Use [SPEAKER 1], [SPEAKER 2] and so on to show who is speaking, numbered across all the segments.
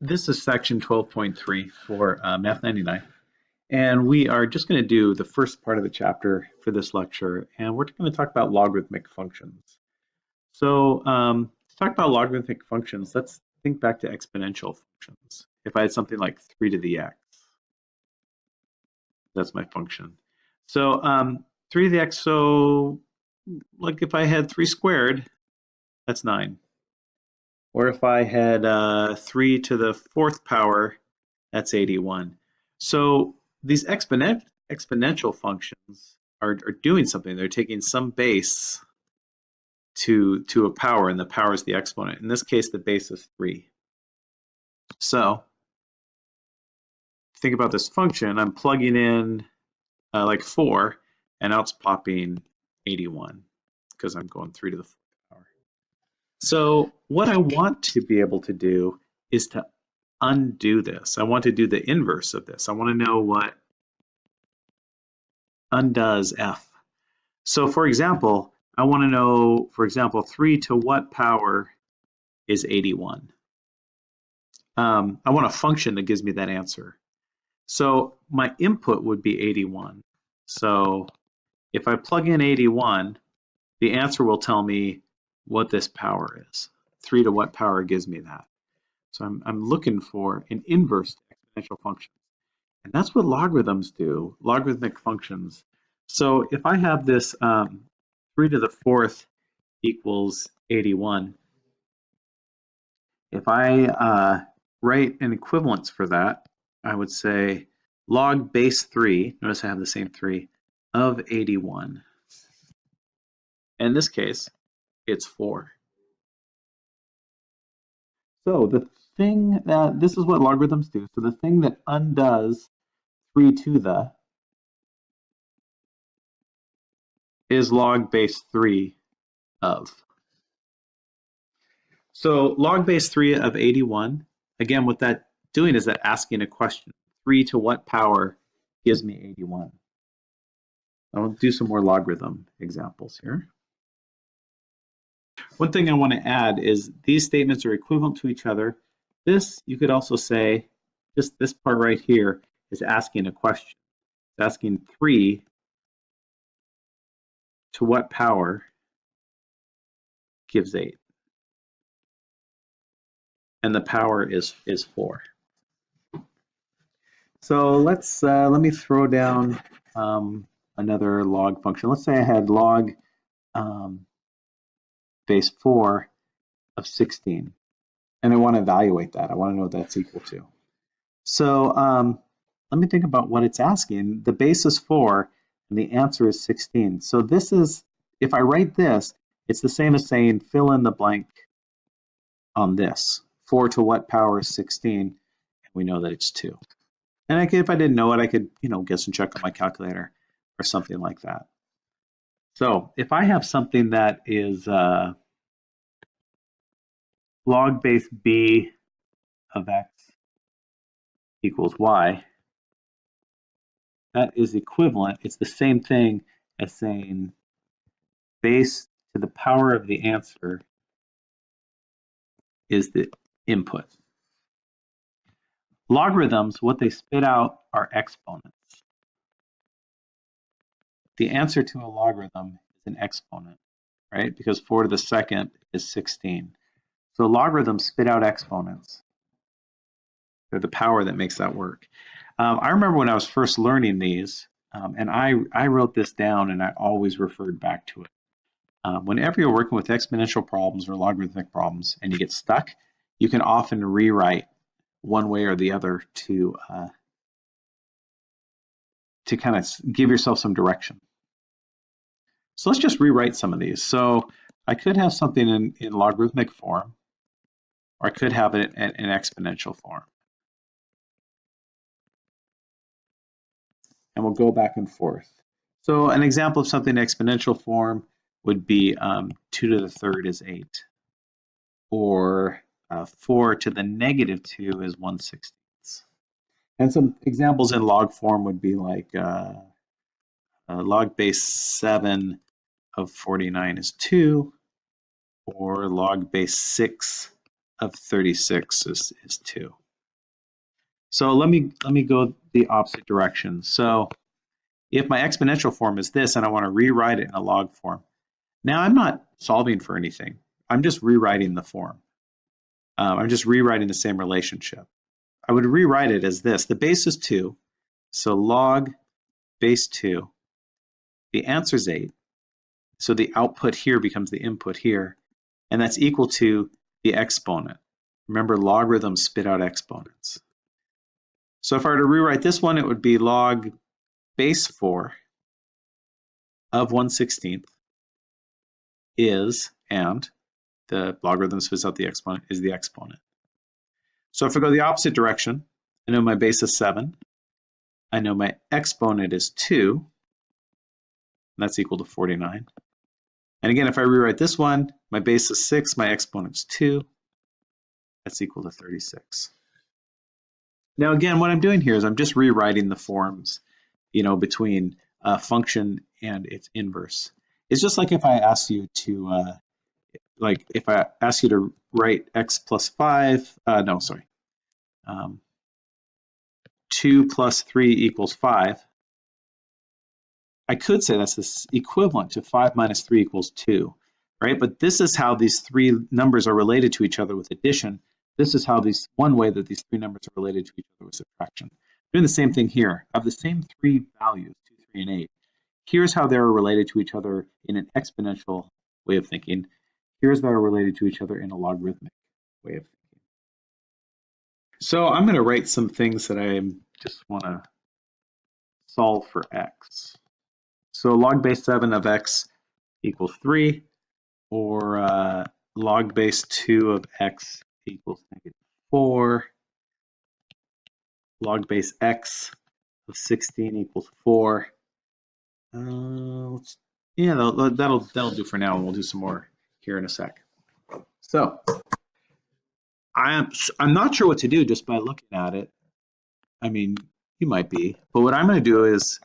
[SPEAKER 1] this is section 12.3 for uh, Math 99. And we are just going to do the first part of the chapter for this lecture, and we're going to talk about logarithmic functions. So um, to talk about logarithmic functions, let's think back to exponential functions. If I had something like 3 to the x, that's my function. So um, 3 to the x, so like if I had 3 squared, that's 9. Or if I had uh, 3 to the fourth power, that's 81. So these exponent, exponential functions are, are doing something. They're taking some base to, to a power, and the power is the exponent. In this case, the base is 3. So think about this function. I'm plugging in uh, like 4, and now it's popping 81 because I'm going 3 to the so what I want to be able to do is to undo this. I want to do the inverse of this. I want to know what undoes f. So for example, I want to know, for example, 3 to what power is 81? Um, I want a function that gives me that answer. So my input would be 81. So if I plug in 81, the answer will tell me what this power is. 3 to what power gives me that. So I'm, I'm looking for an inverse exponential function. And that's what logarithms do, logarithmic functions. So if I have this um, 3 to the fourth equals 81, if I uh, write an equivalence for that, I would say log base 3, notice I have the same 3, of 81. In this case, it's 4. So the thing that, this is what logarithms do. So the thing that undoes 3 to the is log base 3 of. So log base 3 of 81, again, what that doing is that asking a question. 3 to what power gives me 81? I'll do some more logarithm examples here. One thing I want to add is these statements are equivalent to each other. This, you could also say, just this part right here is asking a question. It's asking 3 to what power gives 8? And the power is, is 4. So let's, uh, let me throw down um, another log function. Let's say I had log um, base 4 of 16. And I want to evaluate that. I want to know what that's equal to. So um, let me think about what it's asking. The base is 4, and the answer is 16. So this is, if I write this, it's the same as saying fill in the blank on this. 4 to what power is 16? And we know that it's 2. And I could, if I didn't know it, I could, you know, guess and check on my calculator or something like that. So if I have something that is uh, log base b of x equals y, that is equivalent. It's the same thing as saying base to the power of the answer is the input. Logarithms, what they spit out are exponents. The answer to a logarithm is an exponent, right? Because 4 to the second is 16. So logarithms spit out exponents. They're the power that makes that work. Um, I remember when I was first learning these, um, and I, I wrote this down and I always referred back to it. Um, whenever you're working with exponential problems or logarithmic problems and you get stuck, you can often rewrite one way or the other to uh, to kind of give yourself some direction. So let's just rewrite some of these. So I could have something in, in logarithmic form, or I could have it in, in exponential form. And we'll go back and forth. So an example of something in exponential form would be um, 2 to the third is 8, or uh, 4 to the negative 2 is 1 16th. And some examples in log form would be like uh, uh, log base 7 of 49 is 2, or log base 6 of 36 is, is 2. So let me let me go the opposite direction. So if my exponential form is this and I want to rewrite it in a log form, now I'm not solving for anything. I'm just rewriting the form. Um, I'm just rewriting the same relationship. I would rewrite it as this. The base is 2, so log base 2. The answer is 8, so the output here becomes the input here, and that's equal to the exponent. Remember, logarithms spit out exponents. So if I were to rewrite this one, it would be log base 4 of 1 16th is, and the logarithm spits out the exponent, is the exponent. So if I go the opposite direction, I know my base is 7. I know my exponent is 2. and that's equal to 49. And again, if I rewrite this one, my base is 6, my exponent is 2. That's equal to 36. Now again, what I'm doing here is I'm just rewriting the forms, you know, between a function and its inverse. It's just like if I asked you to, uh, like if I ask you to write x plus 5, uh, no, sorry, um, 2 plus 3 equals 5, I could say that's this equivalent to 5 minus 3 equals 2, right? But this is how these three numbers are related to each other with addition. This is how these, one way that these three numbers are related to each other with subtraction. Doing the same thing here. I have the same three values, 2, 3, and 8. Here's how they're related to each other in an exponential way of thinking. Here's how they're related to each other in a logarithmic way of thinking. So I'm going to write some things that I just want to solve for x. So log base 7 of x equals 3, or uh, log base 2 of x equals negative 4, log base x of 16 equals 4. Uh, yeah, that'll, that'll, that'll do for now, and we'll do some more here in a sec. So I'm, I'm not sure what to do just by looking at it. I mean, you might be, but what I'm going to do is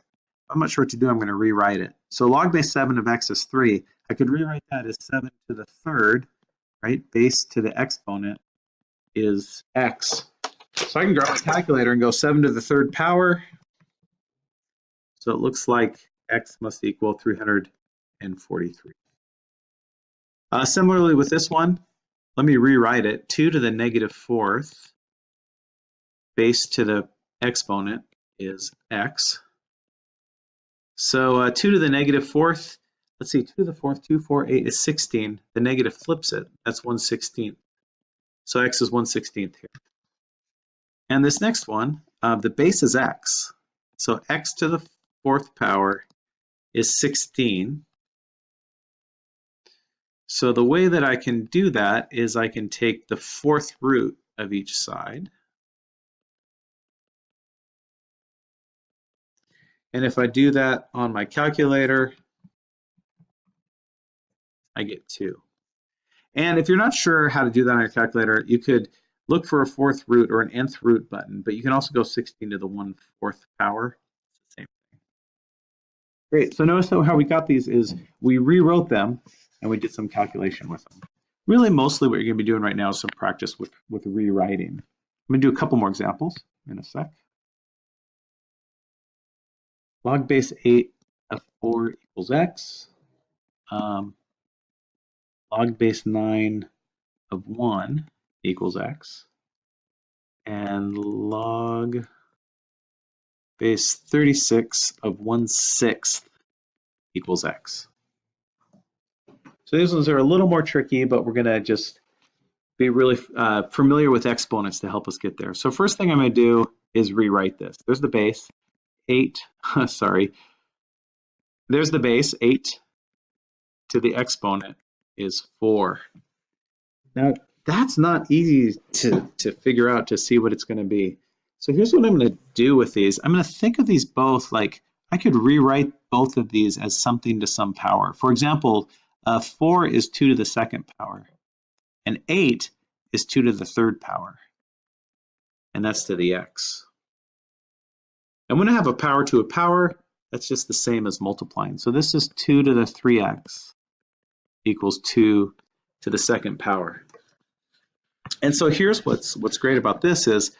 [SPEAKER 1] I'm not sure what to do. I'm going to rewrite it. So log base 7 of x is 3. I could rewrite that as 7 to the third, right? Base to the exponent is x. So I can grab my calculator and go 7 to the third power. So it looks like x must equal 343. Uh, similarly with this one, let me rewrite it. 2 to the negative fourth base to the exponent is x. So uh, 2 to the negative fourth, let's see, 2 to the fourth, 2, 4, 8 is 16. The negative flips it. That's 1 16th. So x is 1 16th here. And this next one, uh, the base is x. So x to the fourth power is 16. So the way that I can do that is I can take the fourth root of each side. And if I do that on my calculator, I get two. And if you're not sure how to do that on your calculator, you could look for a fourth root or an nth root button, but you can also go 16 to the 1 fourth power. Same thing. Great, so notice how we got these is we rewrote them and we did some calculation with them. Really, mostly what you're gonna be doing right now is some practice with, with rewriting. I'm gonna do a couple more examples in a sec log base 8 of 4 equals x. Um, log base 9 of 1 equals x. And log base 36 of 1 sixth equals x. So these ones are a little more tricky, but we're going to just be really uh, familiar with exponents to help us get there. So first thing I'm going to do is rewrite this. There's the base. 8, sorry, there's the base, 8 to the exponent is 4. Now, that's not easy to, to figure out to see what it's going to be. So here's what I'm going to do with these. I'm going to think of these both like I could rewrite both of these as something to some power. For example, uh, 4 is 2 to the second power, and 8 is 2 to the third power, and that's to the x. And when I have a power to a power, that's just the same as multiplying. So this is 2 to the 3x equals 2 to the second power. And so here's what's what's great about this is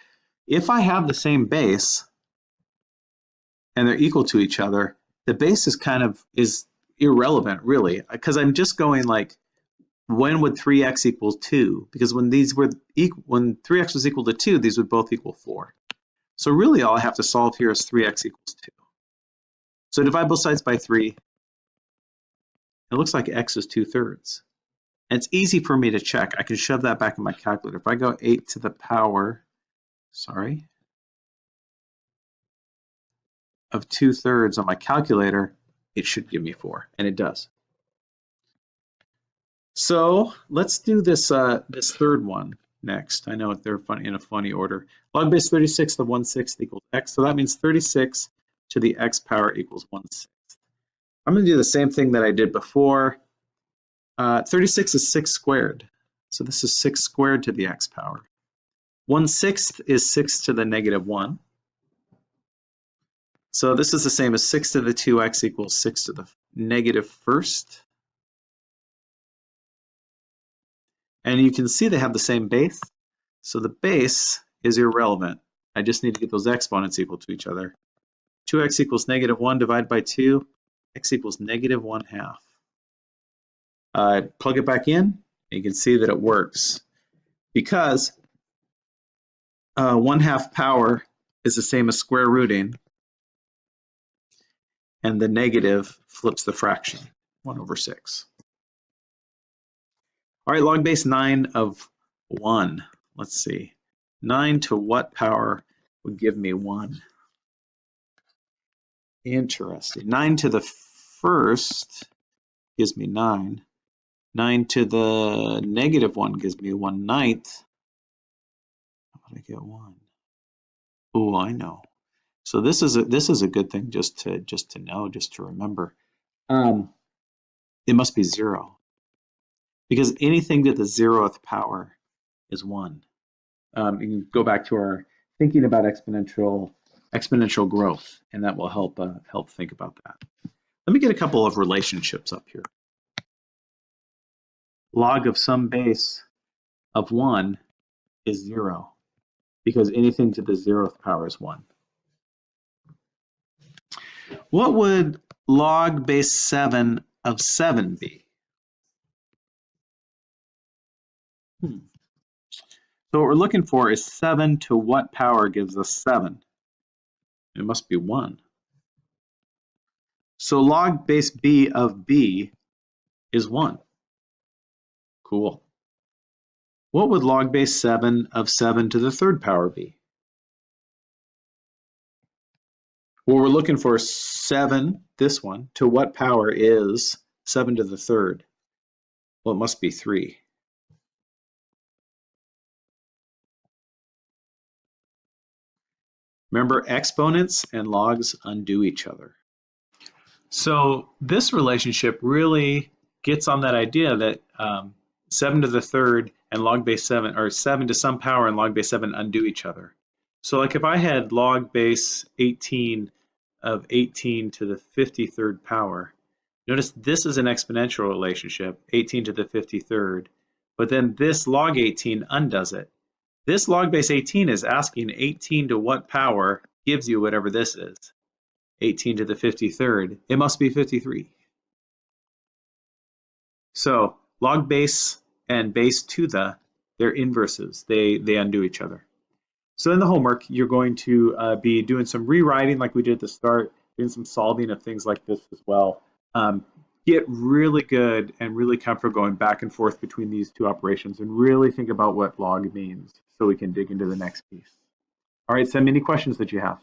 [SPEAKER 1] if I have the same base and they're equal to each other, the base is kind of is irrelevant really because I'm just going like when would 3x equal 2? Because when these were equal, when 3x was equal to 2, these would both equal 4. So really all I have to solve here is 3x equals 2. So divide both sides by 3. It looks like x is 2 thirds. And it's easy for me to check. I can shove that back in my calculator. If I go 8 to the power, sorry, of 2 thirds on my calculator, it should give me 4, and it does. So let's do this uh, this third one next. I know they're in a funny order. Log base 36 to 1 sixth equals x. So that means 36 to the x power equals 1 sixth. I'm going to do the same thing that I did before. Uh, 36 is 6 squared. So this is 6 squared to the x power. 1 sixth is 6 to the negative 1. So this is the same as 6 to the 2x equals 6 to the negative negative first. And you can see they have the same base. So the base is irrelevant. I just need to get those exponents equal to each other. 2x equals negative 1 divided by 2, x equals negative 1 half. Uh, plug it back in, and you can see that it works. Because uh, 1 half power is the same as square rooting, and the negative flips the fraction, 1 over 6. All right, log base 9 of 1. Let's see. 9 to what power would give me 1? Interesting. 9 to the first gives me 9. 9 to the negative 1 gives me 1 ninth. How would I get 1? Oh, I know. So this is a this is a good thing just to just to know, just to remember. Um, it must be 0 because anything to the zeroth power is one. Um, you can go back to our thinking about exponential exponential growth, and that will help uh, help think about that. Let me get a couple of relationships up here. Log of some base of one is zero, because anything to the zeroth power is one. What would log base seven of seven be? Hmm. So what we're looking for is 7 to what power gives us 7? It must be 1. So log base b of b is 1. Cool. What would log base 7 of 7 to the third power be? Well, we're looking for 7, this one, to what power is 7 to the third? Well, it must be 3. Remember, exponents and logs undo each other. So this relationship really gets on that idea that um, 7 to the third and log base 7, or 7 to some power and log base 7 undo each other. So like if I had log base 18 of 18 to the 53rd power, notice this is an exponential relationship, 18 to the 53rd, but then this log 18 undoes it. This log base 18 is asking 18 to what power gives you whatever this is. 18 to the 53rd. It must be 53. So log base and base to the, they're inverses. They, they undo each other. So in the homework, you're going to uh, be doing some rewriting like we did at the start, doing some solving of things like this as well. Um, get really good and really comfortable going back and forth between these two operations and really think about what log means so we can dig into the next piece. All right, send me any questions that you have.